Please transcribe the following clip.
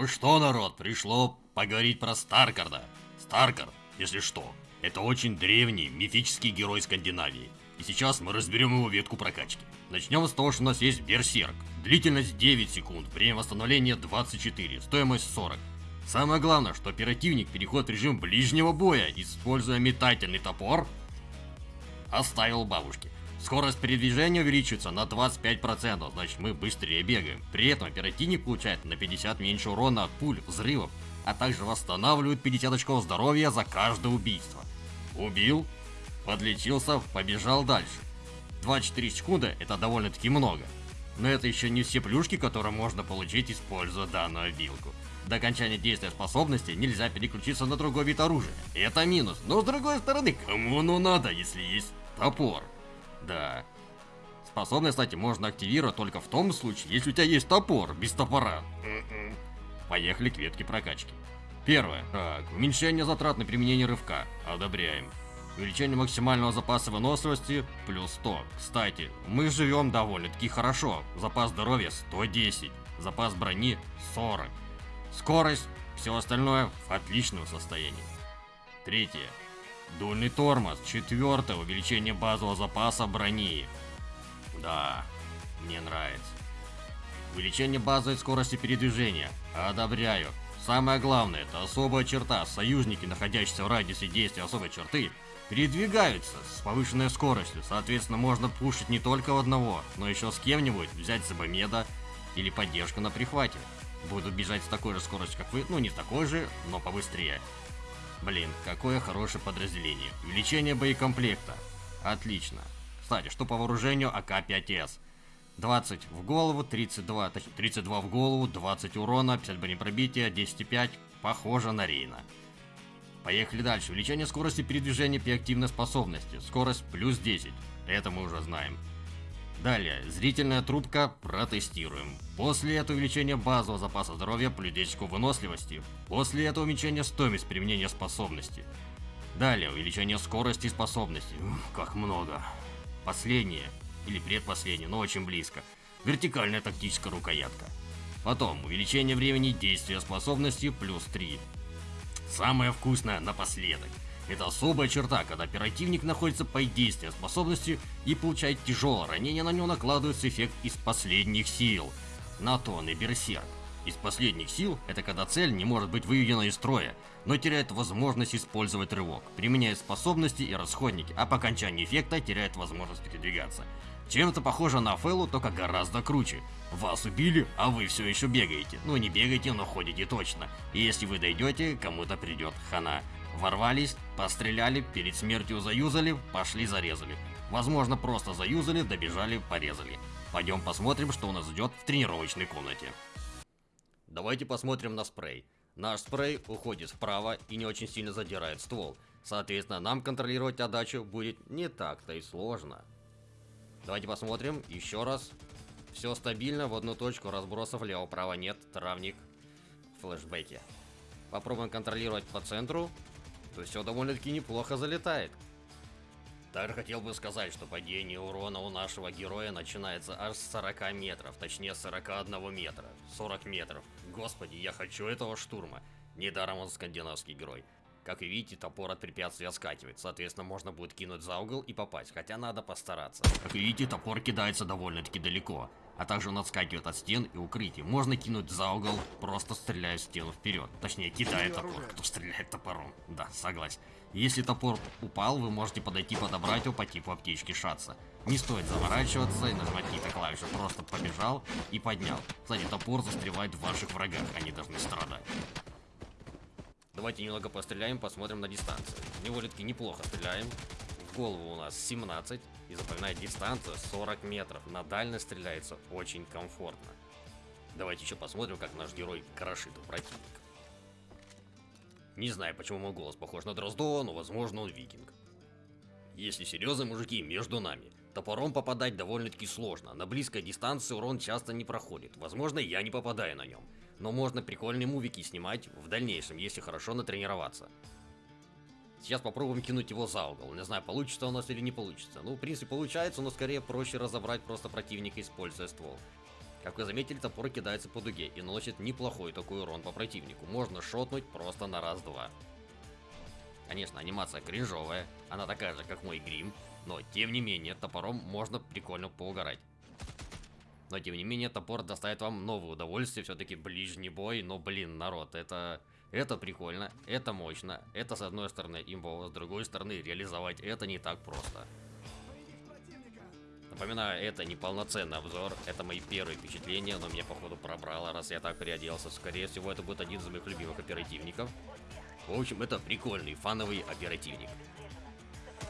Ну что, народ, пришло поговорить про Старкарда. Старкард, если что, это очень древний мифический герой Скандинавии. И сейчас мы разберем его ветку прокачки. Начнем с того, что у нас есть Берсерк. Длительность 9 секунд, время восстановления 24, стоимость 40. Самое главное, что оперативник переходит в режим ближнего боя, используя метательный топор, оставил бабушки. Скорость передвижения увеличивается на 25%, значит мы быстрее бегаем. При этом оперативник получает на 50 меньше урона от пуль, взрывов, а также восстанавливает 50 очков здоровья за каждое убийство. Убил, подлечился, побежал дальше. 24 секунды это довольно-таки много. Но это еще не все плюшки, которые можно получить, используя данную обилку. До окончания действия способности нельзя переключиться на другой вид оружия. Это минус, но с другой стороны, кому оно надо, если есть топор? Да. Способность, кстати, можно активировать только в том случае, если у тебя есть топор, без топора. М-м. Поехали к ветке прокачки. Первое. Так, уменьшение затрат на применение рывка. Одобряем. Увеличение максимального запаса выносливости плюс 100. Кстати, мы живем довольно-таки хорошо. Запас здоровья 110. Запас брони 40. Скорость, все остальное в отличном состоянии. Третье. Дульный тормоз. Четвертое. Увеличение базового запаса брони. Да, мне нравится. Увеличение базовой скорости передвижения. Одобряю. Самое главное, это особая черта. Союзники, находящиеся в радиусе действия особой черты, передвигаются с повышенной скоростью. Соответственно, можно пушить не только одного, но еще с кем-нибудь, взять Сабомеда или поддержку на прихвате. Буду бежать с такой же скоростью, как вы, ну не такой же, но побыстрее. Блин, какое хорошее подразделение. Увеличение боекомплекта. Отлично. Кстати, что по вооружению АК-5С? 20 в голову, 32, точнее, 32 в голову, 20 урона, 50 бронепробития, 10,5. Похоже на Рейна. Поехали дальше. Увеличение скорости передвижения при активной способности. Скорость плюс 10. Это мы уже знаем. Далее, зрительная трубка протестируем. После этого увеличение базового запаса здоровья плюс 10 выносливости. После этого уменьшение стоимость применения способности. Далее, увеличение скорости и способности. Ух, как много. Последнее, или предпоследнее, но очень близко. Вертикальная тактическая рукоятка. Потом, увеличение времени действия способности плюс 3. Самое вкусное напоследок. Это особая черта, когда оперативник находится под действием способности и получает тяжелое ранение, на него накладывается эффект из последних сил. На то и берсерк. Из последних сил это когда цель не может быть выведена из строя, но теряет возможность использовать рывок, применяет способности и расходники, а по окончании эффекта теряет возможность передвигаться. Чем-то похоже на Фэллу, только гораздо круче. Вас убили, а вы все еще бегаете. Ну не бегаете, но ходите точно. И если вы дойдете, кому-то придет хана. Ворвались, постреляли, перед смертью заюзали, пошли зарезали. Возможно, просто заюзали, добежали, порезали. Пойдем посмотрим, что у нас ждет в тренировочной комнате. Давайте посмотрим на спрей. Наш спрей уходит вправо и не очень сильно задирает ствол. Соответственно, нам контролировать отдачу будет не так-то и сложно. Давайте посмотрим еще раз. Все стабильно, в одну точку, разбросов лево-право нет, травник, флешбеки. Попробуем контролировать по центру, то все довольно-таки неплохо залетает. Также хотел бы сказать, что падение урона у нашего героя начинается аж с 40 метров, точнее 41 метра, 40 метров. Господи, я хочу этого штурма. Недаром он скандинавский герой. Как вы видите, топор от препятствия скативает, соответственно, можно будет кинуть за угол и попасть, хотя надо постараться. Как вы видите, топор кидается довольно-таки далеко, а также он отскакивает от стен и укрытий. Можно кинуть за угол, просто стреляя в стену вперед. Точнее, кидая топор, кто стреляет топором. Да, согласен. Если топор упал, вы можете подойти подобрать его по типу аптечки шатса. Не стоит заворачиваться и нажимать какие-то клавиши, просто побежал и поднял. Кстати, топор застревает в ваших врагах, они должны страдать. Давайте немного постреляем, посмотрим на дистанцию. Довольно-таки неплохо стреляем. В голову у нас 17. И запоминает дистанцию 40 метров. На дальность стреляется очень комфортно. Давайте еще посмотрим, как наш герой крошит у противника. Не знаю, почему мой голос похож на Дроздова, но возможно он викинг. Если серьезно, мужики, между нами. Топором попадать довольно-таки сложно. На близкой дистанции урон часто не проходит. Возможно, я не попадаю на нем но можно прикольные мувики снимать в дальнейшем, если хорошо натренироваться. Сейчас попробуем кинуть его за угол. Не знаю, получится у нас или не получится. Ну, в принципе, получается, но скорее проще разобрать просто противника, используя ствол. Как вы заметили, топор кидается по дуге и наносит неплохой такой урон по противнику. Можно шотнуть просто на раз-два. Конечно, анимация кринжовая, она такая же, как мой грим, но тем не менее, топором можно прикольно поугарать. Но тем не менее, топор доставит вам новое удовольствие, все-таки ближний бой, но блин, народ, это... Это прикольно, это мощно, это с одной стороны имбово, с другой стороны реализовать это не так просто. Напоминаю, это не полноценный обзор, это мои первые впечатления, но меня походу пробрало, раз я так приоделся. Скорее всего, это будет один из моих любимых оперативников. В общем, это прикольный фановый оперативник.